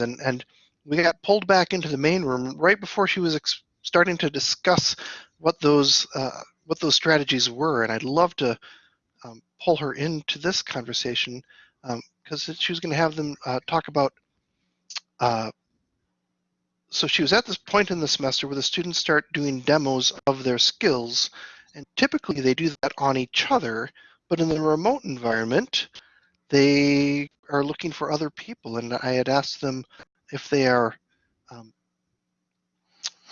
and and we got pulled back into the main room right before she was starting to discuss what those uh, what those strategies were, and I'd love to um, pull her into this conversation because um, she was going to have them uh, talk about. Uh, so she was at this point in the semester where the students start doing demos of their skills, and typically they do that on each other. But in the remote environment, they are looking for other people, and I had asked them if they are um,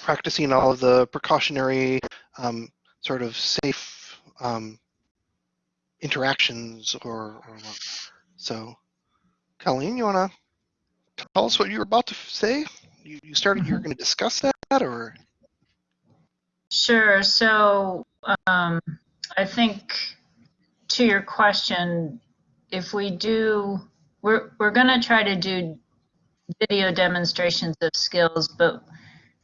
practicing all of the precautionary um, sort of safe um, interactions or, or, so. Colleen, you want to tell us what you were about to say? You, you started, you were mm-hmm. going to discuss that or? Sure. So um, I think to your question, if we do, we're, we're going to try to do video demonstrations of skills, but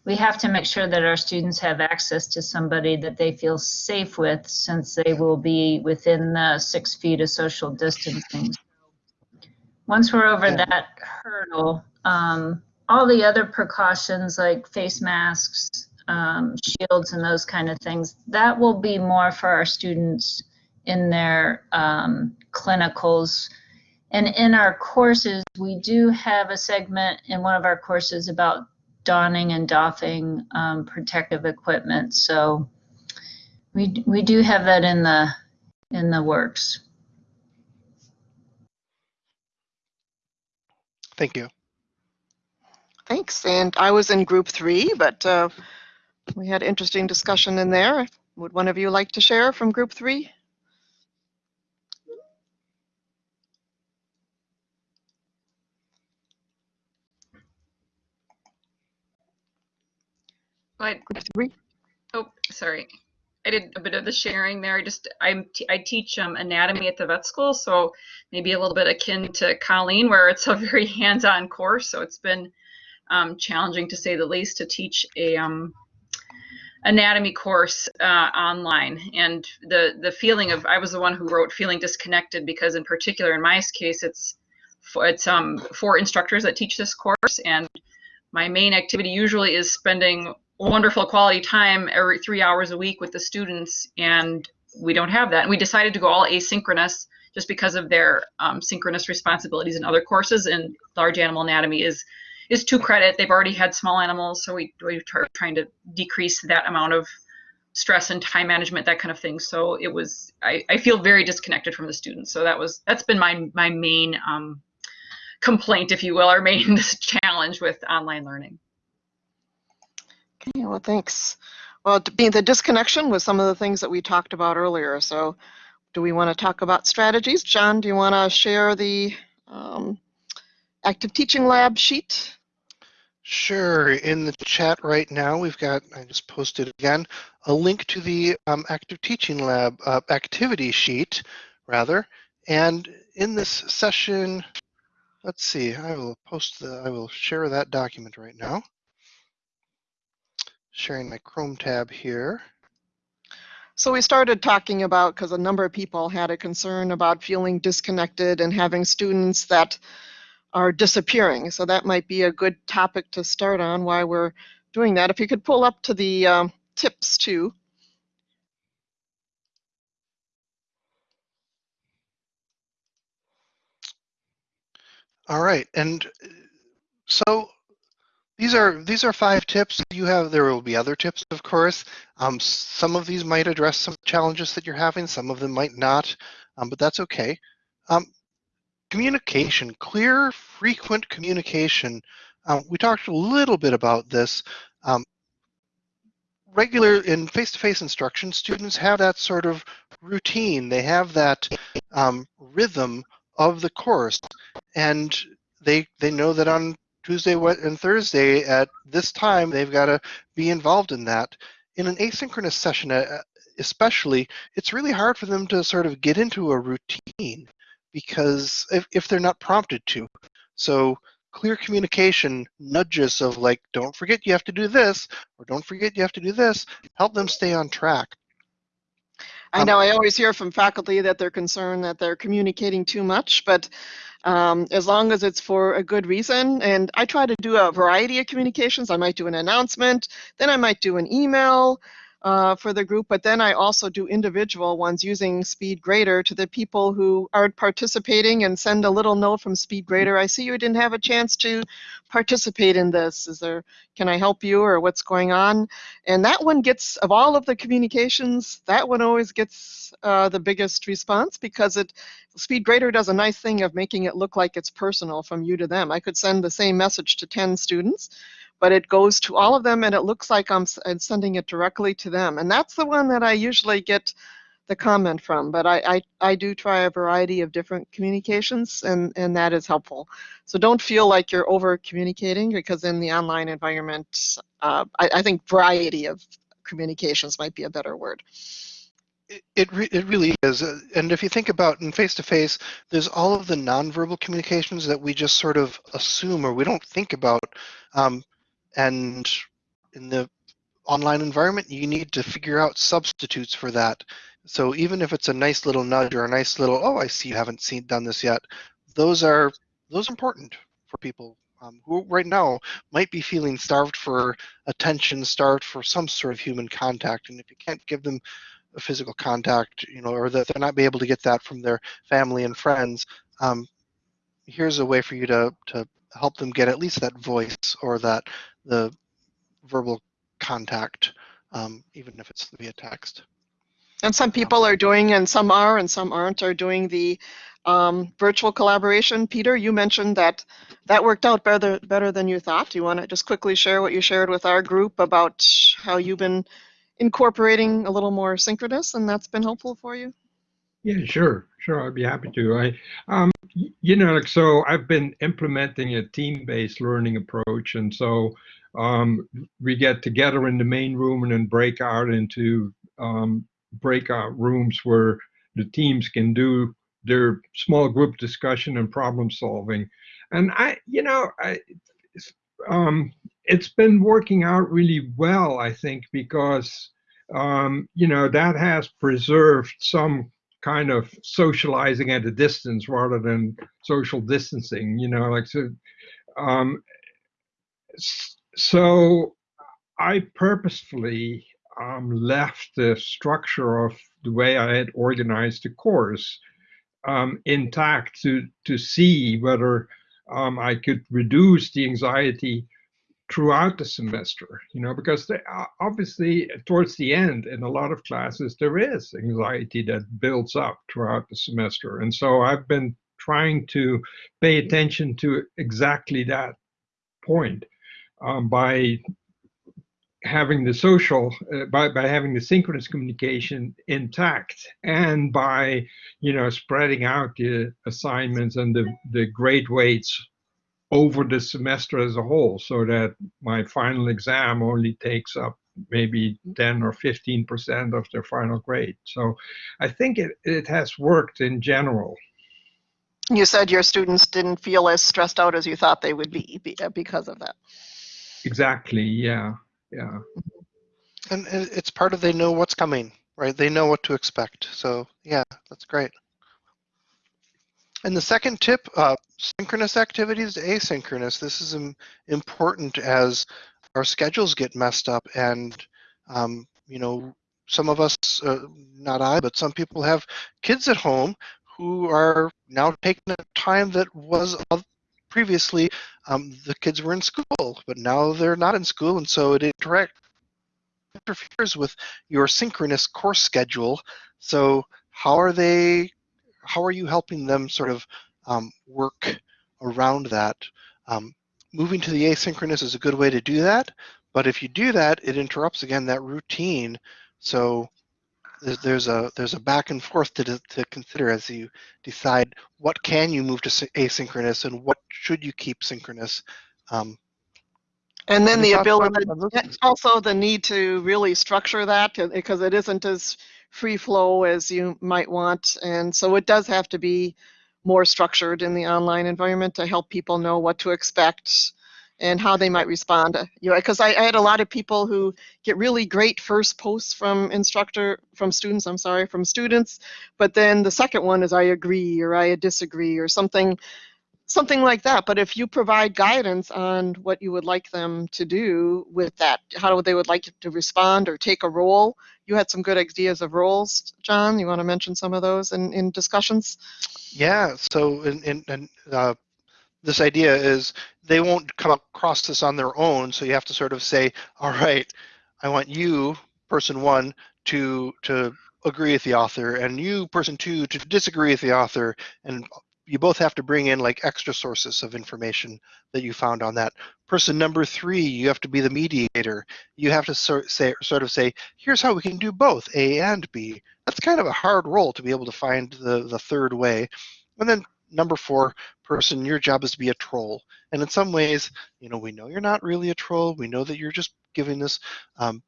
we have to make sure that our students have access to somebody that they feel safe with since they will be within the six feet of social distancing. Once we're over that hurdle, um, all the other precautions like face masks, um, shields and those kind of things, that will be more for our students in their um, clinicals. And in our courses, we do have a segment in one of our courses about donning and doffing um, protective equipment. So we we do have that in the in the works. Thank you. Thanks. And I was in group three, but uh, we had interesting discussion in there. Would one of you like to share from group three? But oh, sorry. I did a bit of the sharing there. I just I'm I teach um, anatomy at the vet school, so maybe a little bit akin to Colleen, where it's a very hands-on course. So it's been um, challenging to say the least to teach a um, anatomy course uh, online. And the the feeling of I was the one who wrote feeling disconnected because in particular in my case it's it's um four instructors that teach this course and my main activity usually is spending wonderful quality time every three hours a week with the students and we don't have that. And we decided to go all asynchronous just because of their um, synchronous responsibilities in other courses and large animal anatomy is is two credit. They've already had small animals so we, we are trying to decrease that amount of stress and time management that kind of thing. So it was I, I feel very disconnected from the students. So that was that's been my my main um, complaint if you will or main challenge with online learning Okay, well, thanks. Well, being the disconnection was some of the things that we talked about earlier. So do we want to talk about strategies? John, do you want to share the um, active teaching lab sheet? Sure. In the chat right now, we've got, I just posted again, a link to the um, active teaching lab uh, activity sheet, rather. And in this session, let's see, I will post the, I will share that document right now sharing my Chrome tab here. So we started talking about, because a number of people had a concern about feeling disconnected and having students that are disappearing. So that might be a good topic to start on while we're doing that. If you could pull up to the um, tips too. All right, and uh, so these are these are five tips. You have there will be other tips, of course. Um, some of these might address some challenges that you're having. Some of them might not, um, but that's okay. Um, communication, clear, frequent communication. Um, we talked a little bit about this. Um, regular in face-to-face -face instruction, students have that sort of routine. They have that um, rhythm of the course, and they they know that on Tuesday and Thursday at this time, they've got to be involved in that. In an asynchronous session, uh, especially, it's really hard for them to sort of get into a routine because if, if they're not prompted to. So clear communication nudges of like, don't forget you have to do this, or don't forget you have to do this, help them stay on track. I um, know I always hear from faculty that they're concerned that they're communicating too much, but um, as long as it's for a good reason. And I try to do a variety of communications. I might do an announcement, then I might do an email uh, for the group, but then I also do individual ones using SpeedGrader to the people who aren't participating and send a little note from SpeedGrader. I see you didn't have a chance to participate in this. Is there, can I help you or what's going on? And that one gets, of all of the communications, that one always gets uh, the biggest response because it, SpeedGrader does a nice thing of making it look like it's personal from you to them. I could send the same message to 10 students but it goes to all of them and it looks like I'm, I'm sending it directly to them. And that's the one that I usually get the comment from, but I, I, I do try a variety of different communications and, and that is helpful. So don't feel like you're over communicating because in the online environment, uh, I, I think variety of communications might be a better word. It re it really is, uh, and if you think about in face to face, there's all of the nonverbal communications that we just sort of assume or we don't think about. Um, and in the online environment, you need to figure out substitutes for that. So even if it's a nice little nudge or a nice little, oh, I see you haven't seen done this yet, those are those important for people um, who right now might be feeling starved for attention, starved for some sort of human contact. And if you can't give them a physical contact, you know, or that they're not be able to get that from their family and friends, um, here's a way for you to to help them get at least that voice or that the verbal contact, um, even if it's via text. And some people are doing, and some are, and some aren't, are doing the um, virtual collaboration. Peter, you mentioned that that worked out better better than you thought. Do you want to just quickly share what you shared with our group about how you've been incorporating a little more synchronous, and that's been helpful for you? Yeah, sure, sure. I'd be happy to. I, um, you know, like so, I've been implementing a team-based learning approach, and so um, we get together in the main room and then break out into um, breakout rooms where the teams can do their small group discussion and problem solving. And I, you know, I, um, it's been working out really well, I think, because um, you know that has preserved some kind of socializing at a distance rather than social distancing you know like so um, so i purposefully um, left the structure of the way i had organized the course um, intact to to see whether um, i could reduce the anxiety throughout the semester, you know, because they, obviously towards the end in a lot of classes, there is anxiety that builds up throughout the semester. And so I've been trying to pay attention to exactly that point um, by having the social uh, by, by having the synchronous communication intact and by you know spreading out the assignments and the the grade weights over the semester as a whole so that my final exam only takes up maybe 10 or 15% of their final grade. So I think it, it has worked in general. You said your students didn't feel as stressed out as you thought they would be uh, because of that. Exactly, yeah, yeah. And it's part of they know what's coming, right? They know what to expect. So yeah, that's great. And the second tip, uh, synchronous activities to asynchronous. This is important as our schedules get messed up and, um, you know, some of us, uh, not I, but some people have kids at home who are now taking a time that was previously um, the kids were in school, but now they're not in school, and so it interferes with your synchronous course schedule. So how are they how are you helping them sort of um, work around that? Um, moving to the asynchronous is a good way to do that, but if you do that, it interrupts again that routine. So there's a there's a back and forth to, to consider as you decide what can you move to asynchronous and what should you keep synchronous. Um, and then the ability, also the need to really structure that because it isn't as free flow as you might want. And so it does have to be more structured in the online environment to help people know what to expect and how they might respond. You know, because I, I, had a lot of people who get really great first posts from instructor, from students, I'm sorry, from students, but then the second one is I agree or I disagree or something something like that. But if you provide guidance on what you would like them to do with that, how they would like to respond or take a role, you had some good ideas of roles, John. You want to mention some of those in, in discussions? Yeah. So, in, in, in uh, this idea is they won't come across this on their own. So you have to sort of say, all right, I want you, person one, to to agree with the author, and you, person two, to disagree with the author, and you both have to bring in like extra sources of information that you found on that. Person number three, you have to be the mediator. You have to sort, say, sort of say, here's how we can do both, A and B. That's kind of a hard role to be able to find the, the third way. And then number four person, your job is to be a troll. And in some ways, you know, we know you're not really a troll. We know that you're just giving this um,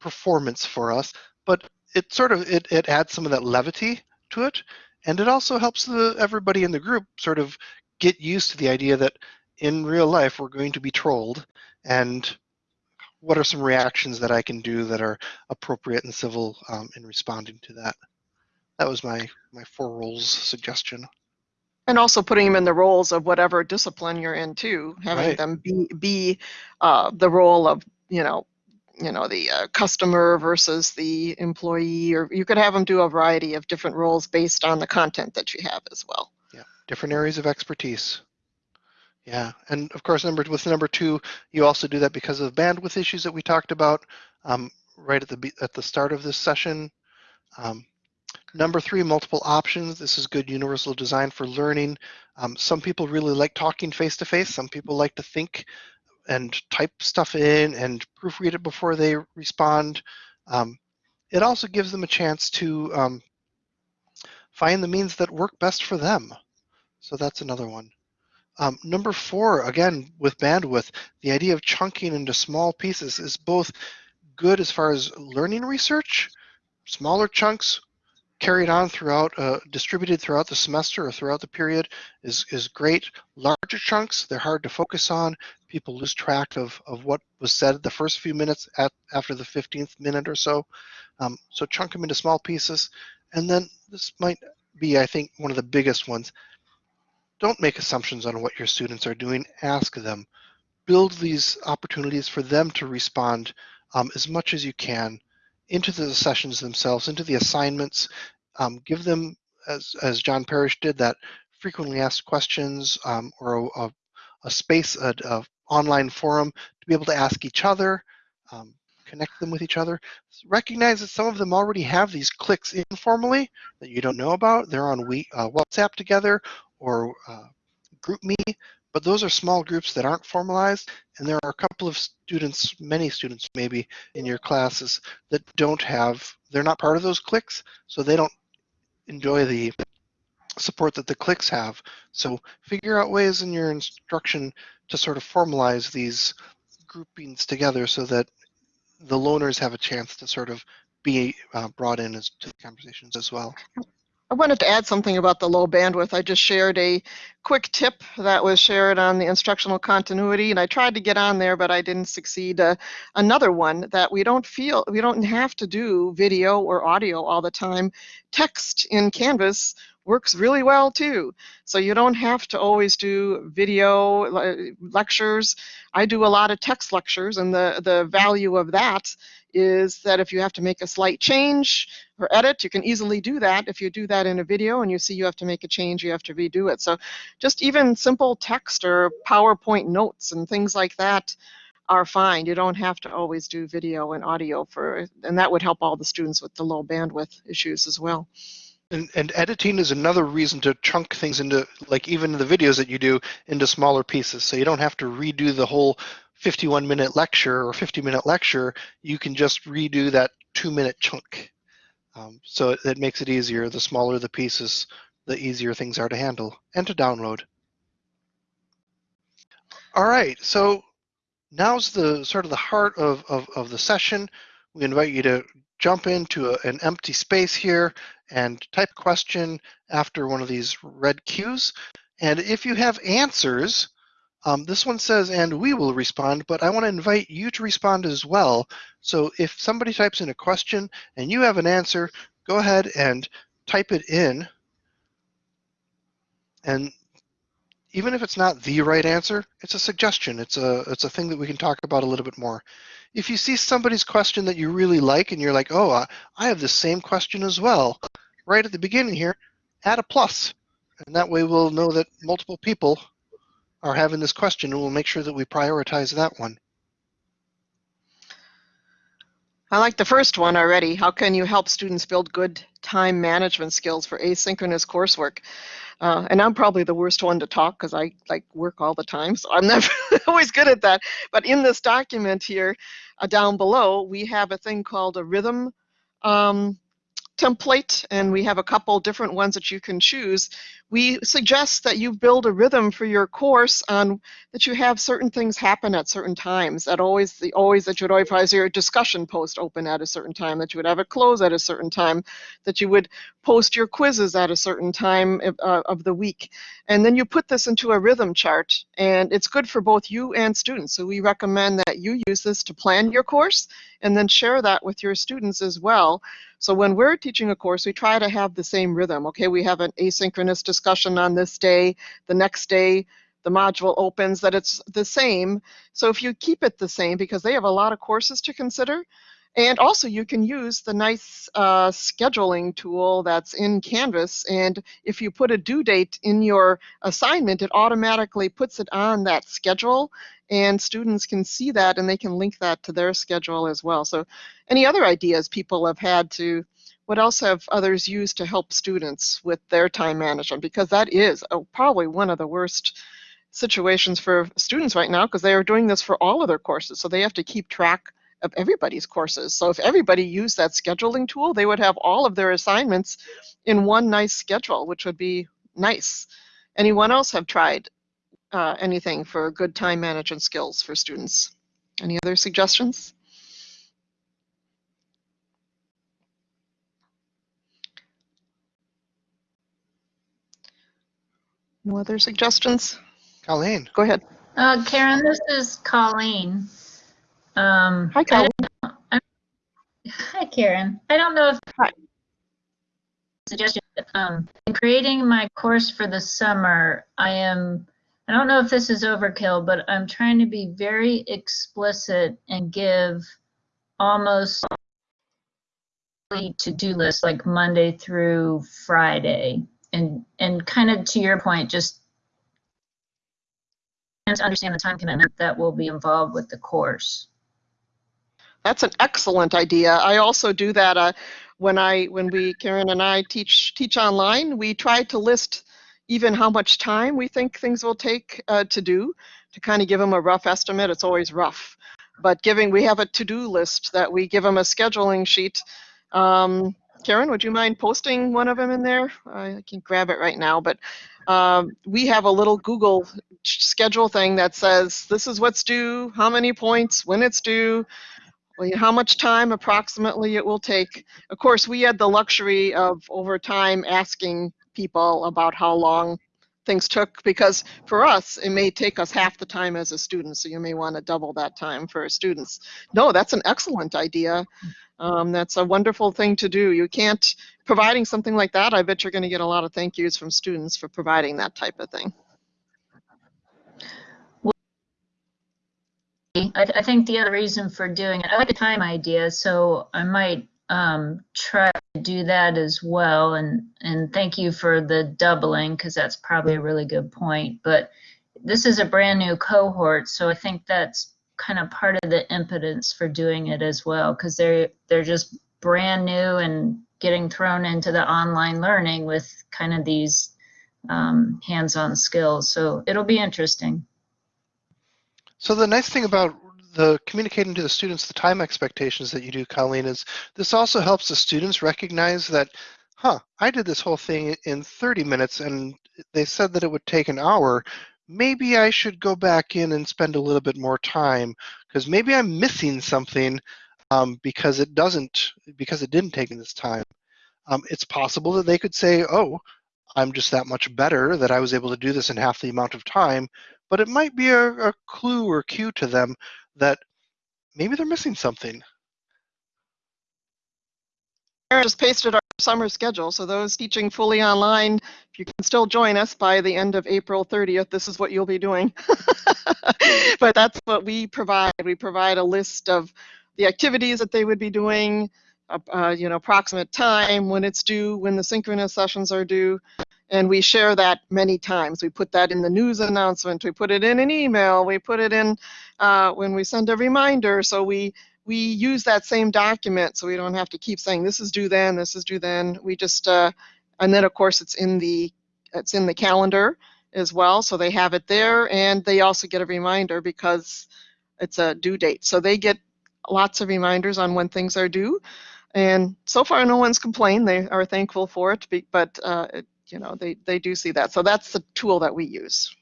performance for us, but it sort of it, it adds some of that levity to it and it also helps the, everybody in the group sort of get used to the idea that in real life we're going to be trolled and what are some reactions that I can do that are appropriate and civil um, in responding to that. That was my, my four roles suggestion. And also putting them in the roles of whatever discipline you're in too, having Right. them be, be uh, the role of, you know, you know, the uh, customer versus the employee, or you could have them do a variety of different roles based on the content that you have as well. Yeah. Different areas of expertise. Yeah, and of course, number with number two, you also do that because of bandwidth issues that we talked about um, right at the at the start of this session. Um, number three, multiple options. This is good universal design for learning. Um, some people really like talking face to face. Some people like to think and type stuff in and proofread it before they respond. Um, it also gives them a chance to um, find the means that work best for them. So that's another one. Um, number four, again, with bandwidth, the idea of chunking into small pieces is both good as far as learning research, smaller chunks carried on throughout, uh, distributed throughout the semester or throughout the period is, is great. Larger chunks, they're hard to focus on. People lose track of, of what was said the first few minutes at, after the 15th minute or so. Um, so chunk them into small pieces. And then this might be, I think, one of the biggest ones don't make assumptions on what your students are doing. Ask them. Build these opportunities for them to respond um, as much as you can into the sessions themselves, into the assignments. Um, give them, as, as John Parrish did, that frequently asked questions um, or a, a, space, a, a online forum to be able to ask each other, um, connect them with each other. Recognize that some of them already have these clicks informally that you don't know about. They're on we, uh, WhatsApp together or uh, GroupMe, but those are small groups that aren't formalized, and there are a couple of students, many students maybe, in your classes that don't have, they're not part of those cliques, so they don't enjoy the support that the cliques have. So figure out ways in your instruction to sort of formalize these groupings together so that the loners have a chance to sort of be uh, brought in as to the conversations as well. I wanted to add something about the low bandwidth. I just shared a quick tip that was shared on the instructional continuity, and I tried to get on there, but I didn't succeed. Uh, another one that we don't feel, we don't have to do video or audio all the time. Text in Canvas works really well too. So you don't have to always do video le- lectures. I do a lot of text lectures, and the, the value of that is that if you have to make a slight change or edit, you can easily do that. If you do that in a video and you see you have to make a change, you have to redo it. So just even simple text or PowerPoint notes and things like that are fine. You don't have to always do video and audio for, and that would help all the students with the low bandwidth issues as well. And, and editing is another reason to chunk things into, like even the videos that you do, into smaller pieces. So you don't have to redo the whole 51 minute lecture or 50 minute lecture. You can just redo that two minute chunk. Um, so it, it makes it easier. The smaller the pieces, the easier things are to handle and to download. All right, so now's the sort of the heart of, of, of the session. We invite you to jump into a, an empty space here and type a question after one of these red cues. And if you have answers, um, this one says, and we will respond, but I want to invite you to respond as well. So if somebody types in a question and you have an answer, go ahead and type it in. And even if it's not the right answer, it's a suggestion. It's a it's a thing that we can talk about a little bit more. If you see somebody's question that you really like and you're like, oh, I, I have the same question as well, right at the beginning here, add a plus, and that way we'll know that multiple people are having this question, and we'll make sure that we prioritize that one. I like the first one already. How can you help students build good time management skills for asynchronous coursework? Uh, and I'm probably the worst one to talk because I like work all the time, so I'm never always good at that. But in this document here, uh, down below, we have a thing called a rhythm um, template, and we have a couple different ones that you can choose. We suggest that you build a rhythm for your course on that you have certain things happen at certain times. That always, the always that you would always have your discussion post open at a certain time. That you would have it close at a certain time. That you would post your quizzes at a certain time uh, of the week. And then you put this into a rhythm chart, and it's good for both you and students. So we recommend that you use this to plan your course, and then share that with your students as well. So when we're teaching a course, we try to have the same rhythm. Okay, we have an asynchronous discussion on this day, the next day the module opens, that it's the same. So if you keep it the same, because they have a lot of courses to consider, and also you can use the nice uh, scheduling tool that's in Canvas. And if you put a due date in your assignment, it automatically puts it on that schedule and students can see that and they can link that to their schedule as well. So any other ideas people have had to, what else have others used to help students with their time management? Because that is uh, probably one of the worst situations for students right now because they are doing this for all of their courses. So they have to keep track of everybody's courses. So if everybody used that scheduling tool, they would have all of their assignments in one nice schedule, which would be nice. Anyone else have tried uh, anything for good time management skills for students? Any other suggestions? No other suggestions? Colleen. Go ahead. Uh, Karen, this is Colleen. Um, Hi, I I'm- Hi, Karen. I don't know if. Hi. Suggestion, um, in creating my course for the summer, I am, I don't know if this is overkill, but I'm trying to be very explicit and give almost to-do list like Monday through Friday. And, and kind of to your point, just to understand the time commitment that will be involved with the course. That's an excellent idea. I also do that uh, when I when we Karen and I teach teach online. We try to list even how much time we think things will take uh, to do to kind of give them a rough estimate. It's always rough, but giving we have a to-do list that we give them a scheduling sheet. Um, Karen, would you mind posting one of them in there? I can grab it right now, but um, we have a little Google schedule thing that says this is what's due, how many points, when it's due, how much time approximately it will take. Of course, we had the luxury of over time asking people about how long things took because for us, it may take us half the time as a student, so you may want to double that time for students. No, that's an excellent idea. Um, that's a wonderful thing to do. You can't, providing something like that, I bet you're going to get a lot of thank yous from students for providing that type of thing. I, I think the other reason for doing it, I like the time idea, so I might um, try to do that as well. And and thank you for the doubling because that's probably a really good point. But this is a brand new cohort, so I think that's kind of part of the impotence for doing it as well because they're they're just brand new and getting thrown into the online learning with kind of these um, hands-on skills. So it'll be interesting. So the nice thing about the communicating to the students the time expectations that you do, Colleen, is this also helps the students recognize that, huh, I did this whole thing in 30 minutes and they said that it would take an hour. Maybe I should go back in and spend a little bit more time because maybe I'm missing something um, because it doesn't, because it didn't take this time. Um, it's possible that they could say, oh, I'm just that much better that I was able to do this in half the amount of time, but it might be a, a clue or cue to them that maybe they're missing something. Karen just pasted our summer schedule. So those teaching fully online, if you can still join us by the end of April 30th, this is what you'll be doing. but that's what we provide. We provide a list of the activities that they would be doing, uh, uh, you know, approximate time, when it's due, when the synchronous sessions are due, and we share that many times. We put that in the news announcement, we put it in an email, we put it in uh, when we send a reminder. So we we use that same document, so we don't have to keep saying this is due then, this is due then. We just uh, and then of course it's in the it's in the calendar as well, so they have it there, and they also get a reminder because it's a due date. So they get lots of reminders on when things are due. And so far, no one's complained. They are thankful for it, but uh, it, you know they they do see that. So that's the tool that we use.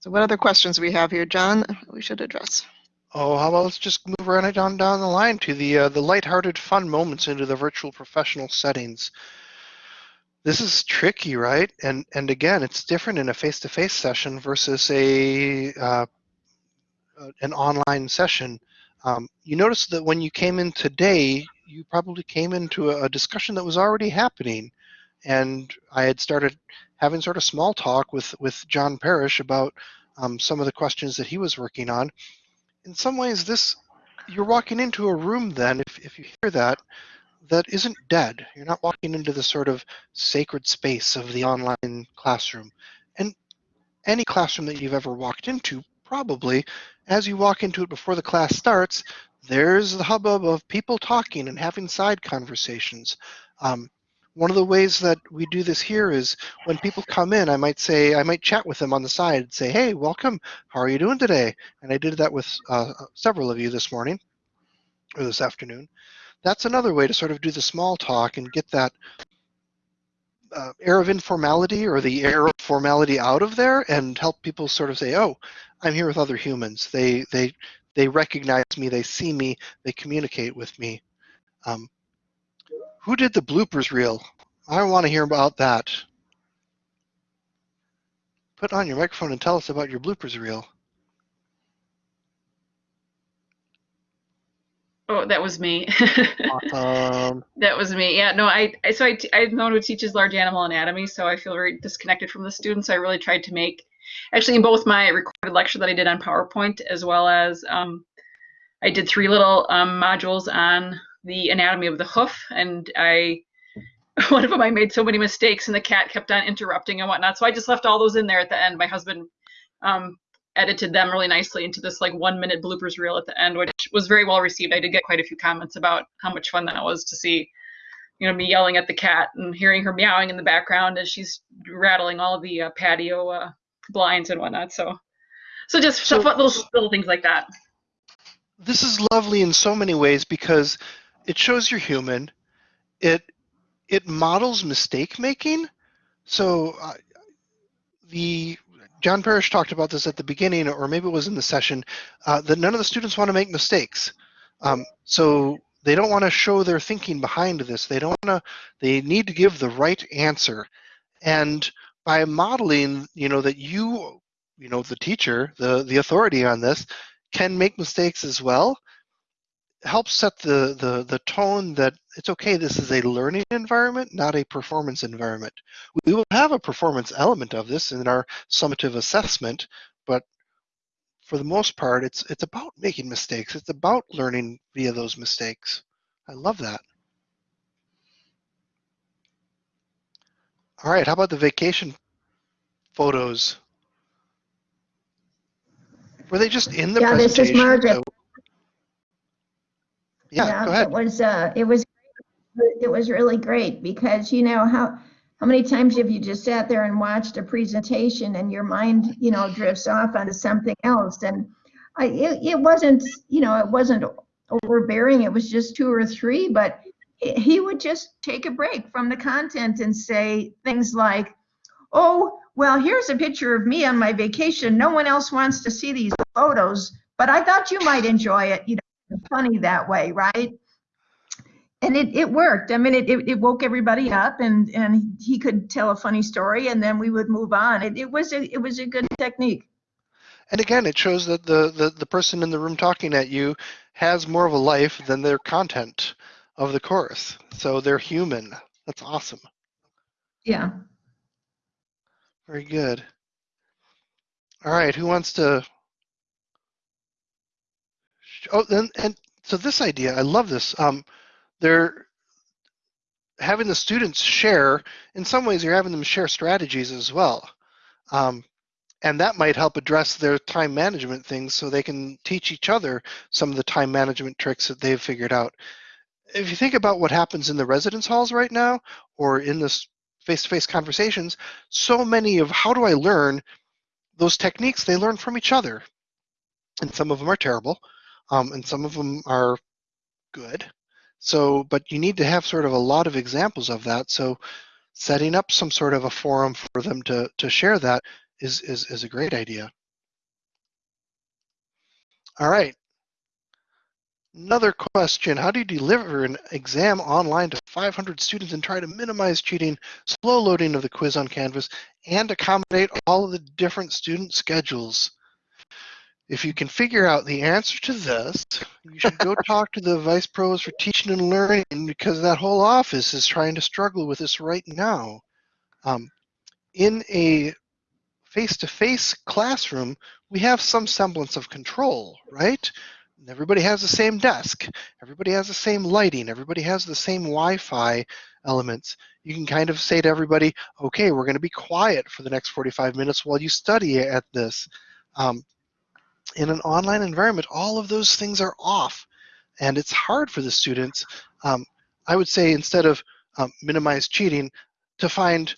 So what other questions we have here, John? We should address. Oh, how about let's just move right down down the line to the uh, the lighthearted, fun moments into the virtual professional settings. This is tricky, right? And and again, it's different in a face-to-face session versus a uh, uh, an online session. Um, you notice that when you came in today, you probably came into a, a discussion that was already happening, and I had started having sort of small talk with with John Parrish about um, some of the questions that he was working on. In some ways this you're walking into a room then if, if you hear that that isn't dead. You're not walking into the sort of sacred space of the online classroom. And any classroom that you've ever walked into probably as you walk into it before the class starts there's the hubbub of people talking and having side conversations. Um, one of the ways that we do this here is when people come in, I might say, I might chat with them on the side and say, hey, welcome, how are you doing today? And I did that with uh, several of you this morning or this afternoon. That's another way to sort of do the small talk and get that uh, air of informality or the air of formality out of there and help people sort of say, oh, I'm here with other humans. They, they, they recognize me, they see me, they communicate with me. Um, who did the bloopers reel? I want to hear about that. Put on your microphone and tell us about your bloopers reel. Oh, that was me. Awesome. that was me. Yeah, no, I, I so I, t- I've known who teaches large animal anatomy, so I feel very disconnected from the students. I really tried to make, actually, in both my recorded lecture that I did on PowerPoint, as well as um, I did three little um, modules on the anatomy of the hoof, and I one of them I made so many mistakes, and the cat kept on interrupting and whatnot. So I just left all those in there at the end. My husband um, edited them really nicely into this like one minute bloopers reel at the end, which was very well received. I did get quite a few comments about how much fun that was to see, you know, me yelling at the cat and hearing her meowing in the background as she's rattling all the uh, patio uh, blinds and whatnot. So, so just So- stuff, little little things like that. This is lovely in so many ways because it shows you're human. It it models mistake making. So uh, the John Parrish talked about this at the beginning, or maybe it was in the session, uh, that none of the students want to make mistakes. Um, so they don't want to show their thinking behind this. They don't want to. They need to give the right answer, and by modeling, you know that you, you know, the teacher, the the authority on this, can make mistakes as well helps set the, the, the tone that it's okay, this is a learning environment, not a performance environment. We will have a performance element of this in our summative assessment, but for the most part, it's, it's about making mistakes. It's about learning via those mistakes. I love that. All right, how about the vacation photos? Were they just in the Yeah, this is presentation? Margaret. So- Yeah, go ahead. It was, uh, it was, it was really great because, you know, how, how many times have you just sat there and watched a presentation and your mind, you know, drifts off onto something else? And I, it, it wasn't, you know, it wasn't overbearing. It was just two or three, but he- he would just take a break from the content and say things like, oh, well, here's a picture of me on my vacation. No one else wants to see these photos, but I thought you might enjoy it. You know, funny that way, right? And it, it worked. I mean, it, it, it woke everybody up and, and he could tell a funny story and then we would move on. It, it was a, it was a good technique. And again, it shows that the, the, the person in the room talking at you has more of a life than their content. of the course. So they're human. That's awesome. Yeah. Very good. All right, who wants to? Oh, and, and so this idea, I love this. Um, they're having the students share. In some ways, you're having them share strategies as well, um, and that might help address their time management things, so they can teach each other some of the time management tricks that they've figured out. If you think about what happens in the residence halls right now, or in this face-to-face conversations, so many of how do I learn those techniques they learn from each other. And some of them are terrible, um, and some of them are good. So, but you need to have sort of a lot of examples of that. So setting up some sort of a forum for them to, to share that is, is, is a great idea. All right. Another question, how do you deliver an exam online to 500 students and try to minimize cheating, slow loading of the quiz on Canvas, and accommodate all of the different student schedules? If you can figure out the answer to this, you should go talk to the vice pros for teaching and learning because that whole office is trying to struggle with this right now. Um, in a face-to-face classroom, we have some semblance of control, right? Everybody has the same desk. Everybody has the same lighting. Everybody has the same Wi-Fi elements. You can kind of say to everybody, okay, we're going to be quiet for the next 45 minutes while you study at this. Um, in an online environment, all of those things are off. And it's hard for the students, um, I would say instead of um, minimize cheating, to find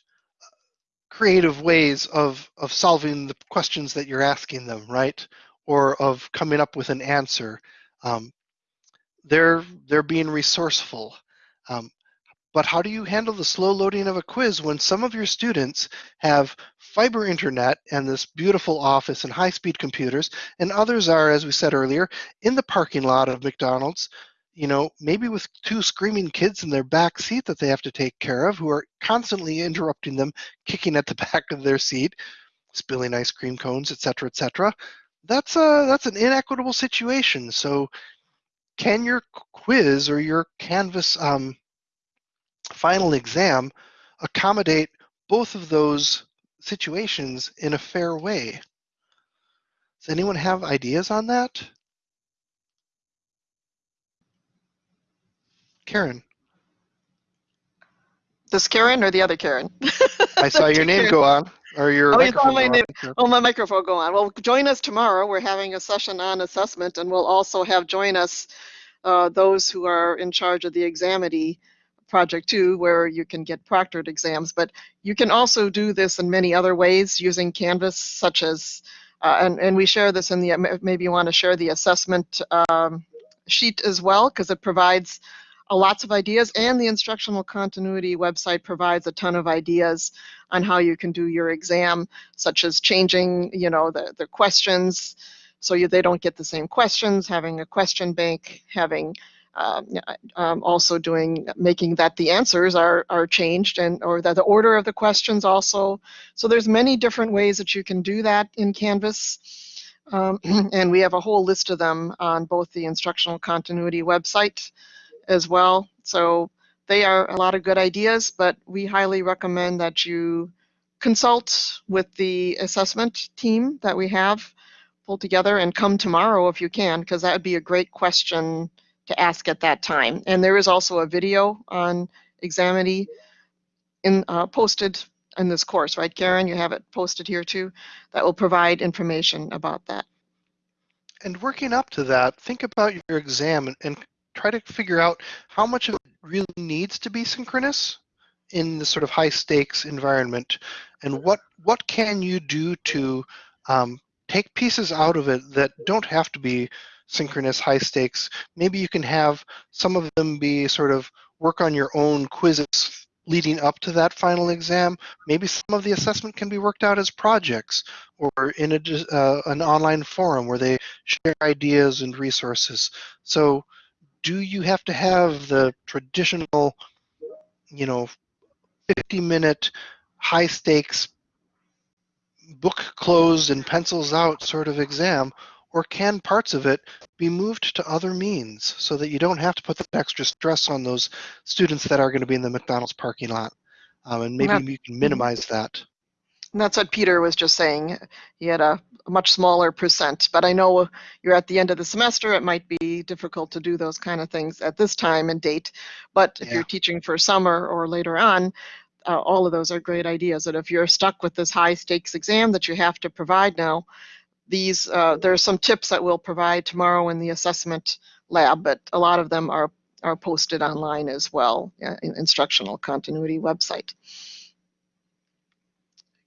creative ways of, of solving the questions that you're asking them, right? or of coming up with an answer. Um, they're they're being resourceful. Um, but how do you handle the slow loading of a quiz when some of your students have fiber internet and this beautiful office and high-speed computers, and others are, as we said earlier, in the parking lot of McDonald's, you know, maybe with two screaming kids in their back seat that they have to take care of who are constantly interrupting them, kicking at the back of their seat, spilling ice cream cones, etc., etc that's a that's an inequitable situation. So can your quiz or your Canvas um, final exam accommodate both of those situations in a fair way? Does anyone have ideas on that? Karen. This Karen or the other Karen? I saw your name Karen. go on, or your Oh, you saw my name. on. Oh, my microphone go on. Well, join us tomorrow. We're having a session on assessment, and we'll also have join us uh, those who are in charge of the Examity project two where you can get proctored exams. But you can also do this in many other ways using Canvas, such as, uh, and and we share this in the maybe you want to share the assessment um, sheet as well because it provides uh, lots of ideas and the instructional continuity website provides a ton of ideas on how you can do your exam such as changing you know the, the questions so you, they don't get the same questions having a question bank having um, um, also doing making that the answers are are changed and or that the order of the questions also so there's many different ways that you can do that in canvas um, and we have a whole list of them on both the instructional continuity website as well. So they are a lot of good ideas, but we highly recommend that you consult with the assessment team that we have pulled together and come tomorrow if you can, because that would be a great question to ask at that time. And there is also a video on Examity in, uh, posted in this course, right, Karen? You have it posted here too. That will provide information about that. And working up to that, think about your exam and, and try to figure out how much of it really needs to be synchronous in this sort of high stakes environment and what what can you do to um, take pieces out of it that don't have to be synchronous high stakes. Maybe you can have some of them be sort of work on your own quizzes leading up to that final exam. Maybe some of the assessment can be worked out as projects or in a, uh, an online forum where they share ideas and resources. So do you have to have the traditional, you know, 50 minute high stakes book closed and pencils out sort of exam, or can parts of it be moved to other means so that you don't have to put that extra stress on those students that are going to be in the McDonald's parking lot. Um, and maybe you can minimize that. And that's what Peter was just saying. He had a, a much smaller percent, but I know you're at the end of the semester. It might be difficult to do those kind of things at this time and date. But if Yeah. you're teaching for summer or later on, uh, all of those are great ideas. And if you're stuck with this high stakes exam that you have to provide now, these uh, there are some tips that we'll provide tomorrow in the assessment lab, but a lot of them are are posted online as well, uh, in instructional continuity website.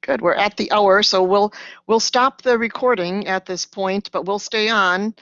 Good, we're at the hour, so we'll, we'll stop the recording at this point, but we'll stay on.